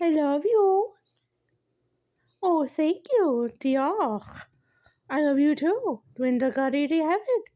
I love you. Oh, thank you. Diolch. I love you too. Dwi'n dy gyrru have it.